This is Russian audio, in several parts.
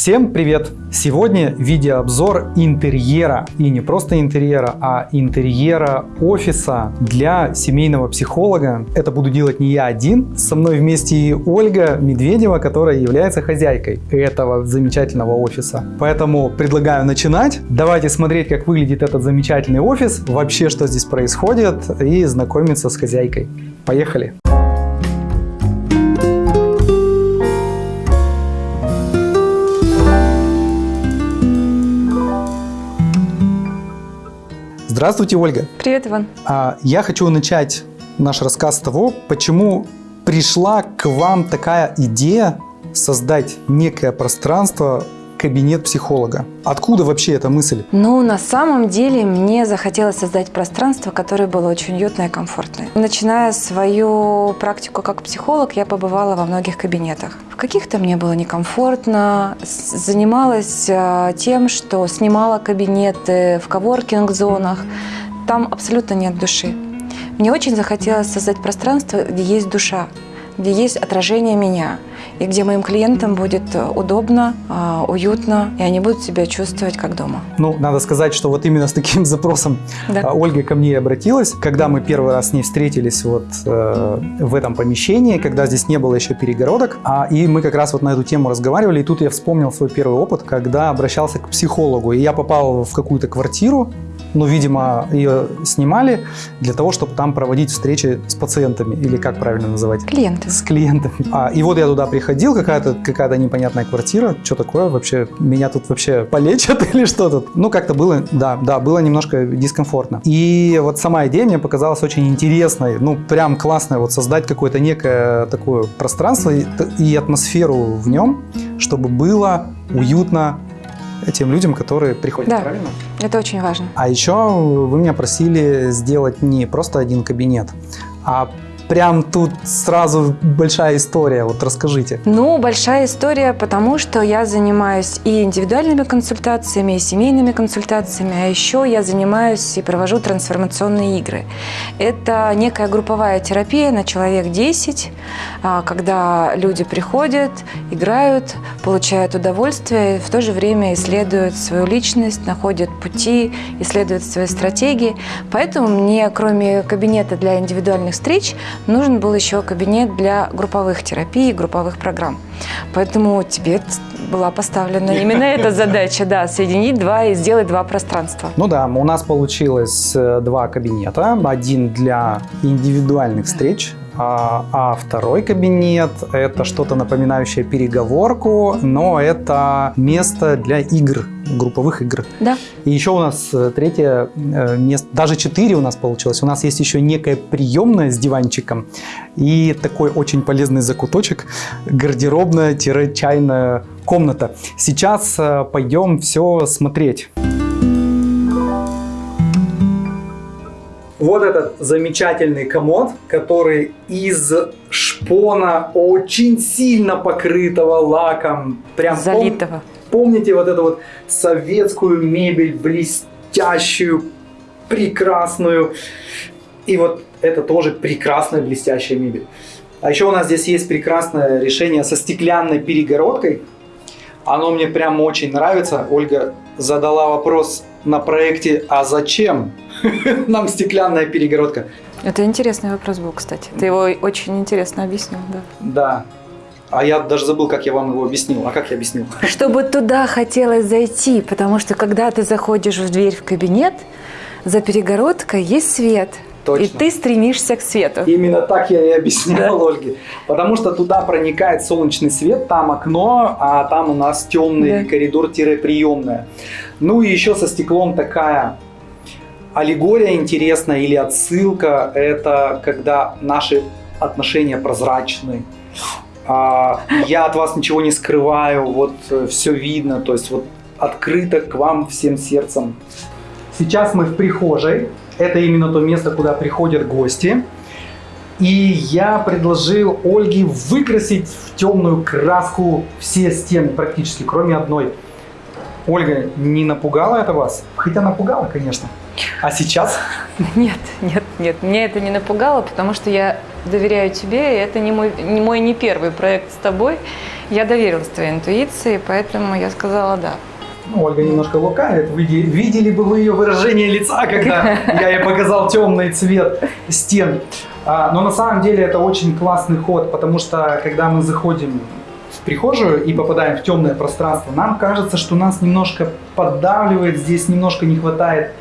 Всем привет! Сегодня видеообзор интерьера. И не просто интерьера, а интерьера офиса для семейного психолога. Это буду делать не я один. Со мной вместе и Ольга Медведева, которая является хозяйкой этого замечательного офиса. Поэтому предлагаю начинать. Давайте смотреть, как выглядит этот замечательный офис, вообще, что здесь происходит, и знакомиться с хозяйкой. Поехали! Здравствуйте, Ольга. Привет, Иван. А, я хочу начать наш рассказ с того, почему пришла к вам такая идея создать некое пространство кабинет психолога. Откуда вообще эта мысль? Ну, на самом деле, мне захотелось создать пространство, которое было очень уютное и комфортное. Начиная свою практику как психолог, я побывала во многих кабинетах. В каких-то мне было некомфортно, занималась а, тем, что снимала кабинеты в коворкинг-зонах. Там абсолютно нет души. Мне очень захотелось создать пространство, где есть душа, где есть отражение меня, и где моим клиентам будет удобно, а, уютно, и они будут себя чувствовать как дома. Ну, надо сказать, что вот именно с таким запросом Да. а, Ольга ко мне обратилась, когда мы первый раз с ней встретились вот э, в этом помещении, когда здесь не было еще перегородок, а, и мы как раз вот на эту тему разговаривали, и тут я вспомнил свой первый опыт, когда обращался к психологу, и я попал в какую-то квартиру, ну, видимо, ее снимали для того, чтобы там проводить встречи с пациентами, или как правильно называть? Клиенты. С клиентами. А, и вот я туда приходил, какая-то какая непонятная квартира. Что такое вообще? Меня тут вообще полечат или что тут? Ну, как-то было, да, да, было немножко дискомфортно. И вот сама идея мне показалась очень интересной. Ну, прям классная. Вот создать какое-то некое такое пространство и, и атмосферу в нем, чтобы было уютно тем людям, которые приходят, Да. правильно? Это очень важно. А еще вы меня просили сделать не просто один кабинет, а прям тут сразу большая история. Вот расскажите. Ну, большая история, потому что я занимаюсь и индивидуальными консультациями, и семейными консультациями, а еще я занимаюсь и провожу трансформационные игры. Это некая групповая терапия на человек 10, а, когда люди приходят, играют, получают удовольствие, и в то же время исследуют свою личность, находят пути, исследуют свои стратегии. Поэтому мне, кроме кабинета для индивидуальных встреч, нужен был еще кабинет для групповых терапий, групповых программ. Поэтому тебе была поставлена именно эта задача, да, соединить два и сделать два пространства. Ну да, у нас получилось э, два кабинета. Один для индивидуальных встреч, а, а второй кабинет – это что-то напоминающее переговорку, но это место для игр, групповых игр. Да, И еще у нас э, третье э, место, даже четыре у нас получилось. У нас есть еще некая приемная с диванчиком и такой очень полезный закуточек, гардеробная-чайная комната. Сейчас э, пойдем все смотреть. Вот этот замечательный комод, который из шпона очень сильно покрытого лаком. Прям пом- залитого. Помните вот эту вот советскую мебель, блестящую, прекрасную. И вот это тоже прекрасная блестящая мебель. А еще у нас здесь есть прекрасное решение со стеклянной перегородкой. Оно мне прям очень нравится. Ольга задала вопрос на проекте «А зачем нам стеклянная перегородка?» Это интересный вопрос был, кстати. Ты его очень интересно объяснил, да. Да. А я даже забыл, как я вам его объяснил. А как я объяснил? Чтобы туда хотелось зайти, потому что когда ты заходишь в дверь в кабинет, за перегородкой есть свет. Точно. И ты стремишься к свету. Именно так я и объяснял Ольге. Потому что туда проникает солнечный свет, там окно, а там у нас темный Да. коридор-приемная. Ну и еще со стеклом такая аллегория интересная или отсылка. Это когда наши отношения прозрачны. А, я от вас ничего не скрываю, вот все видно, то есть вот открыто к вам всем сердцем. Сейчас мы в прихожей. Это именно то место, куда приходят гости. И я предложил Ольге выкрасить в темную краску все стены практически, кроме одной. Ольга, не напугала это вас? Хотя напугала, конечно. А сейчас? Нет, нет, нет, меня это не напугало, потому что я доверяю тебе, и это не мой, не мой не первый проект с тобой. Я доверилась твоей интуиции, поэтому я сказала да. Ну, Ольга немножко лукавит. Видели, видели бы вы ее выражение лица, когда я ей показал темный цвет стен. А, но на самом деле это очень классный ход, потому что когда мы заходим прихожую и попадаем в темное пространство, нам кажется, что нас немножко поддавливает, здесь немножко не хватает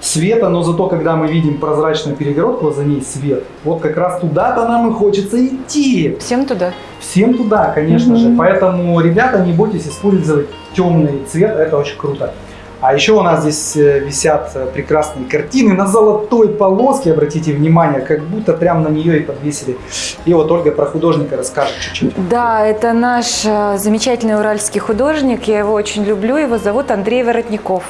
света, но зато когда мы видим прозрачную перегородку, а за ней свет, вот как раз туда-то нам и хочется идти. Всем туда. Всем туда, конечно же. Поэтому, ребята, не бойтесь использовать темный цвет, это очень круто. А еще у нас здесь э, висят э, прекрасные картины на золотой полоске, обратите внимание, как будто прям на нее и подвесили. И вот Ольга про художника расскажет чуть-чуть. Да, это наш э, замечательный уральский художник, я его очень люблю, его зовут Андрей Воротников.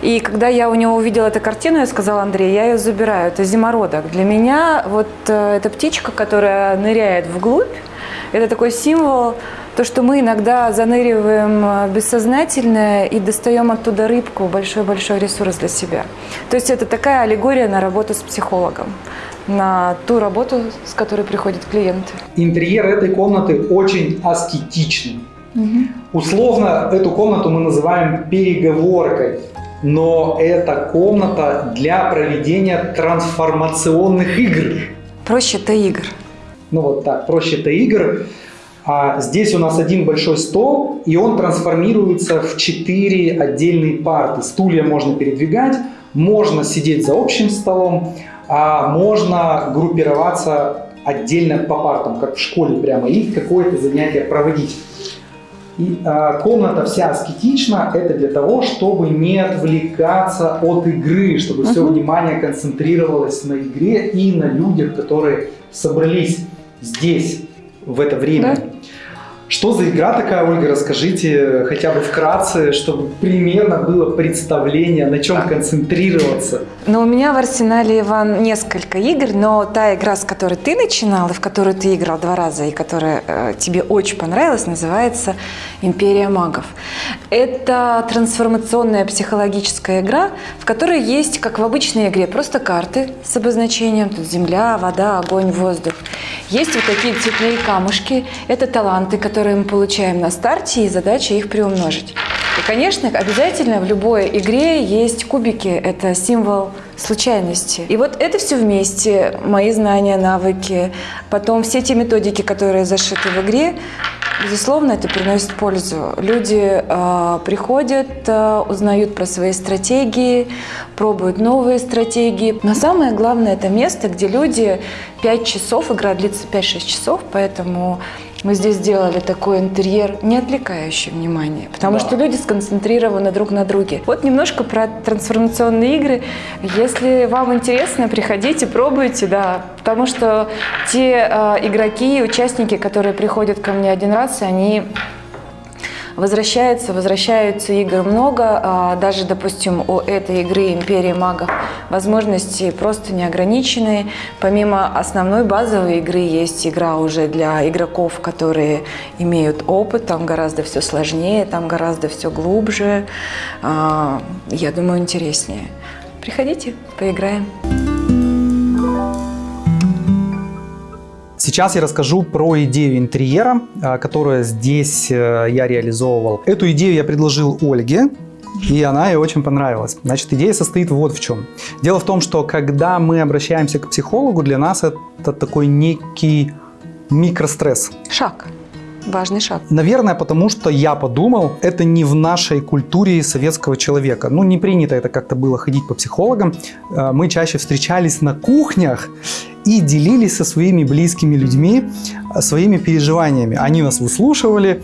И когда я у него увидела эту картину, я сказала, Андрей, я ее забираю, это зимородок. Для меня вот эта птичка, которая ныряет вглубь, это такой символ то, что мы иногда заныриваем э, бессознательное и достаем оттуда рыбку, большой-большой ресурс для себя. То есть это такая аллегория на работу с психологом, на ту работу, с которой приходят клиенты. Интерьер этой комнаты очень аскетичный. Угу. Условно эту комнату мы называем переговоркой, но это комната для проведения трансформационных игр. Проще-то игр. Ну вот так, проще-то игр. А здесь у нас один большой стол, и он трансформируется в четыре отдельные парты. Стулья можно передвигать, можно сидеть за общим столом, а можно группироваться отдельно по партам, как в школе прямо, и какое-то занятие проводить. И а, комната вся аскетична, это для того, чтобы не отвлекаться от игры, чтобы uh -huh. все внимание концентрировалось на игре и на людях, которые собрались здесь в это время. Да? Что за игра такая, Ольга, расскажите хотя бы вкратце, чтобы примерно было представление, на чем концентрироваться. Ну, у меня в арсенале, Иван, несколько игр, но та игра, с которой ты начинал, и в которую ты играл два раза, и которая э, тебе очень понравилась, называется «Империя магов». Это трансформационная психологическая игра, в которой есть, как в обычной игре, просто карты с обозначением, тут земля, вода, огонь, воздух. Есть вот такие цветные камушки, это таланты, которые мы получаем на старте, и задача их приумножить. И, конечно, обязательно в любой игре есть кубики. Это символ случайности. И вот это все вместе, мои знания, навыки, потом все те методики, которые зашиты в игре, безусловно, это приносит пользу. Люди э, приходят, э, узнают про свои стратегии, пробуют новые стратегии. Но самое главное, это место, где люди 5 часов, игра длится 5-6 часов, поэтому мы здесь сделали такой интерьер, не отвлекающий внимание, потому да. что люди сконцентрированы друг на друге. Вот немножко про трансформационные игры. Если вам интересно, приходите, пробуйте, да, потому что те э, игроки, участники, которые приходят ко мне один раз, они Возвращается, возвращаются игр много, а, даже, допустим, у этой игры «Империя магов» возможности просто неограниченные. Помимо основной базовой игры есть игра уже для игроков, которые имеют опыт, там гораздо все сложнее, там гораздо все глубже, а, я думаю, интереснее. Приходите, поиграем. Сейчас я расскажу про идею интерьера, а, которую здесь э, я реализовывал. Эту идею я предложил Ольге, и она ей очень понравилась. Значит, идея состоит вот в чем. Дело в том, что когда мы обращаемся к психологу, для нас это такой некий микростресс. Шаг. Важный шаг. Наверное, потому что я подумал, это не в нашей культуре советского человека. Ну, не принято это как-то было ходить по психологам. Э, мы чаще встречались на кухнях и делились со своими близкими людьми э, своими переживаниями. Они нас выслушивали,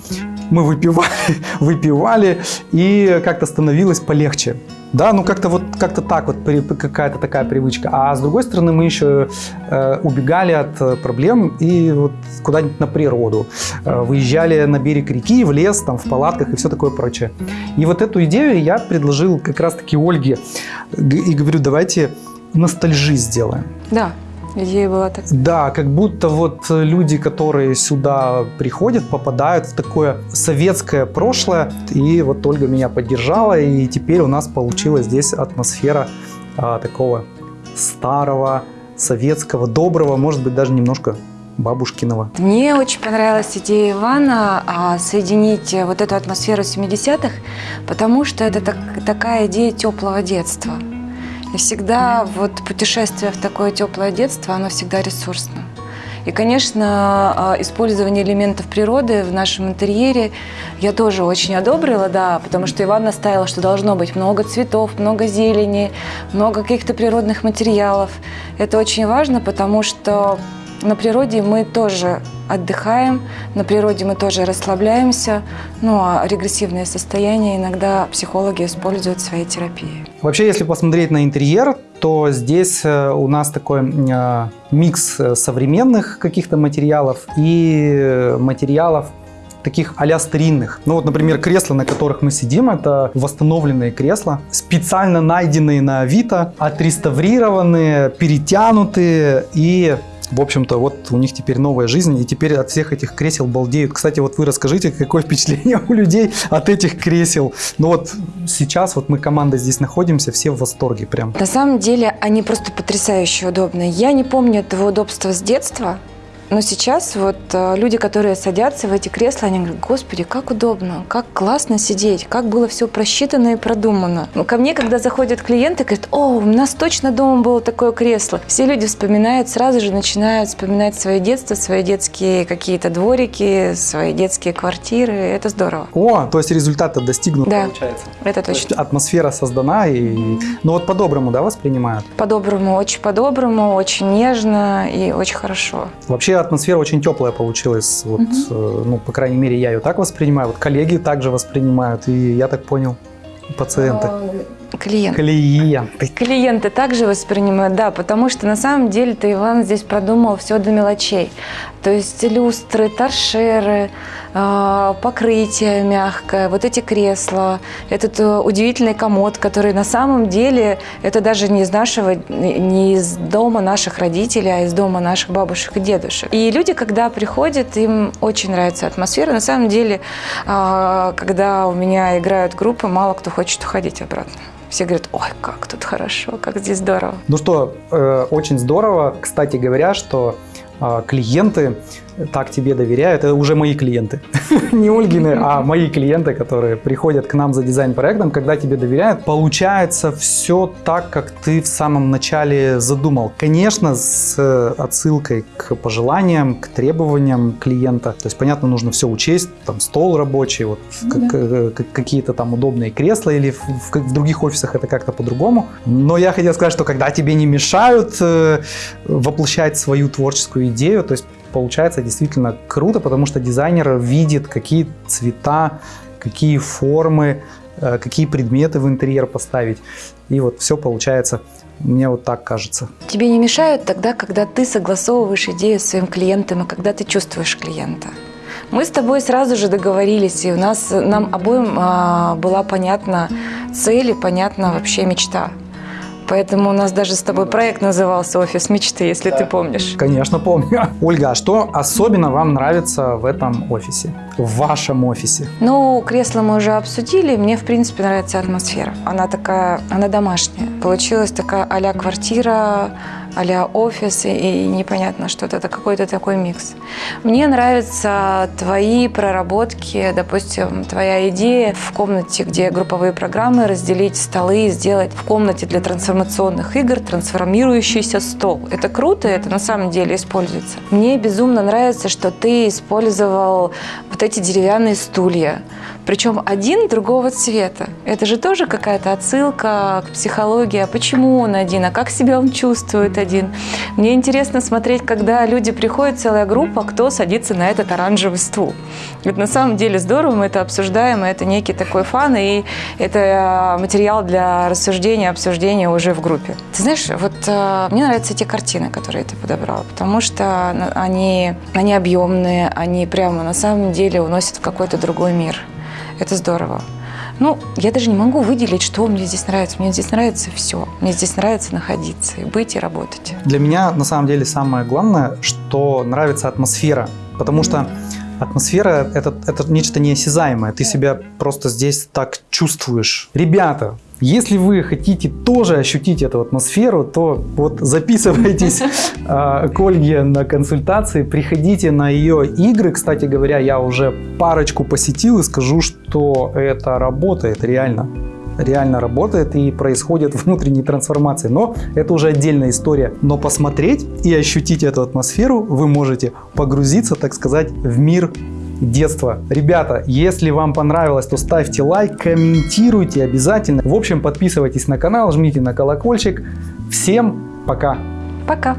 мы выпивали, выпивали и как-то становилось полегче. Да, ну как-то вот как-то так вот какая-то такая привычка. А с другой стороны мы еще э, убегали от э, проблем и вот куда-нибудь на природу, э, выезжали на берег реки, в лес, там в палатках и все такое прочее. И вот эту идею я предложил как раз-таки Ольге и говорю, давайте ностальжи сделаем. Да, Идея была так. Да, как будто вот люди, которые сюда приходят, попадают в такое советское прошлое. И вот Ольга меня поддержала, и теперь у нас получилась здесь атмосфера а, такого старого советского, доброго, может быть, даже немножко бабушкиного. Мне очень понравилась идея Ивана а, соединить вот эту атмосферу 70-х, потому что это так, такая идея теплого детства. И всегда вот путешествие в такое теплое детство, оно всегда ресурсно. И, конечно, а, использование элементов природы в нашем интерьере я тоже очень одобрила, да, потому что Иван наставила, что должно быть много цветов, много зелени, много каких-то природных материалов. Это очень важно, потому что на природе мы тоже отдыхаем, на природе мы тоже расслабляемся. Ну а регрессивные состояния иногда психологи используют в своей терапии. Вообще, если посмотреть на интерьер, то здесь э, у нас такой э, микс э, современных каких-то материалов и материалов таких а старинных. Ну вот, например, кресла, на которых мы сидим, это восстановленные кресла, специально найденные на Авито, отреставрированные, перетянутые и в общем-то, вот у них теперь новая жизнь, и теперь от всех этих кресел балдеют. Кстати, вот вы расскажите, какое впечатление у людей от этих кресел. Ну вот сейчас вот мы команда здесь находимся, все в восторге прям. На самом деле они просто потрясающе удобные. Я не помню этого удобства с детства, но сейчас вот э, люди, которые садятся в эти кресла, они говорят, господи, как удобно, как классно сидеть, как было все просчитано и продумано. Но ко мне, когда заходят клиенты, говорят, о, у нас точно дома было такое кресло. Все люди вспоминают, сразу же начинают вспоминать свое детство, свои детские какие-то дворики, свои детские квартиры. Это здорово. О, то есть результат достигнут, да, получается. это точно. То атмосфера создана, и... ну вот по-доброму, да, воспринимают? По-доброму, очень по-доброму, очень нежно и очень хорошо. Вообще атмосфера очень теплая получилась. Вот, угу. ну, по крайней мере, я ее так воспринимаю. Вот коллеги также воспринимают. И я так понял, пациенты. А, клиенты. Клиенты. Также воспринимают, да, потому что на самом деле-то Иван здесь продумал все до мелочей. То есть люстры, торшеры, а, покрытие мягкое, вот эти кресла, этот э, удивительный комод, который на самом деле это даже не из нашего, не из дома наших родителей, а из дома наших бабушек и дедушек. И люди, когда приходят, им очень нравится атмосфера. На самом деле, а, когда у меня играют группы, мало кто хочет уходить обратно. Все говорят, ой, как тут хорошо, как здесь здорово. Ну что, э, очень здорово. Кстати говоря, что э, клиенты так тебе доверяют, это уже мои клиенты. Не Ольгины, а мои клиенты, которые приходят к нам за дизайн-проектом, когда тебе доверяют, получается все так, как ты в самом начале задумал. Конечно, с отсылкой к пожеланиям, к требованиям клиента. То есть, понятно, нужно все учесть, там стол рабочий, вот ну э, какие-то там удобные кресла или в, в других офисах это как-то по-другому. Но я хотел сказать, что когда тебе не мешают э, воплощать свою творческую идею, то есть получается действительно круто, потому что дизайнер видит, какие цвета, какие формы, э, какие предметы в интерьер поставить. И вот все получается, мне вот так кажется. Тебе не мешают тогда, когда ты согласовываешь идею с своим клиентом и когда ты чувствуешь клиента. Мы с тобой сразу же договорились, и у нас нам обоим а, была понятна цель и понятна вообще мечта. Поэтому у нас даже с тобой проект назывался «Офис мечты», если да. ты помнишь. Конечно, помню. Ольга, а что особенно вам нравится в этом офисе? В вашем офисе? Ну, кресло мы уже обсудили. Мне, в принципе, нравится атмосфера. Она такая, она домашняя. Получилась такая а квартира, а офис, и, и непонятно что-то, это какой-то такой микс. Мне нравятся твои проработки, допустим, твоя идея в комнате, где групповые программы, разделить столы, сделать в комнате для трансформационных игр трансформирующийся стол. Это круто, это на самом деле используется. Мне безумно нравится, что ты использовал вот эти деревянные стулья, причем один другого цвета. Это же тоже какая-то отсылка к психологии. А почему он один? А как себя он чувствует один? Мне интересно смотреть, когда люди приходят, целая группа, кто садится на этот оранжевый стул. Это на самом деле здорово, мы это обсуждаем, это некий такой фан, и это материал для рассуждения, обсуждения уже в группе. Ты знаешь, вот э, мне нравятся эти картины, которые ты подобрала, потому что они, они объемные, они прямо на самом деле уносят в какой-то другой мир. Это здорово. Ну, я даже не могу выделить, что мне здесь нравится. Мне здесь нравится все. Мне здесь нравится находиться, и быть, и работать. Для меня, на самом деле, самое главное, что нравится атмосфера. Потому что атмосфера это, – это нечто неосязаемое. Ты себя просто здесь так чувствуешь. Ребята, Если вы хотите тоже ощутить эту атмосферу, то вот записывайтесь э, к Ольге на консультации, приходите на ее игры. Кстати говоря, я уже парочку посетил и скажу, что это работает реально. Реально работает и происходят внутренние трансформации. Но это уже отдельная история. Но посмотреть и ощутить эту атмосферу вы можете погрузиться, так сказать, в мир детства. Ребята, если вам понравилось, то ставьте лайк, комментируйте обязательно. В общем, подписывайтесь на канал, жмите на колокольчик. Всем пока! Пока!